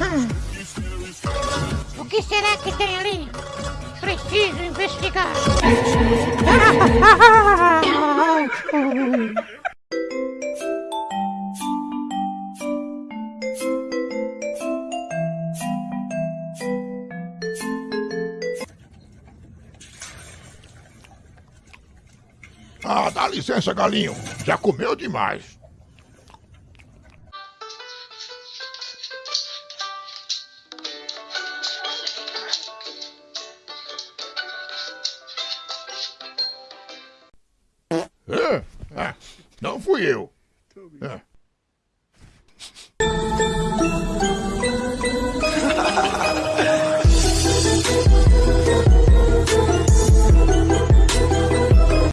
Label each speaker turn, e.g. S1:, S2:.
S1: Hum. O que será que tem ali? Preciso investigar.
S2: Ah, dá licença, galinho. Já comeu demais. Ah, não fui eu.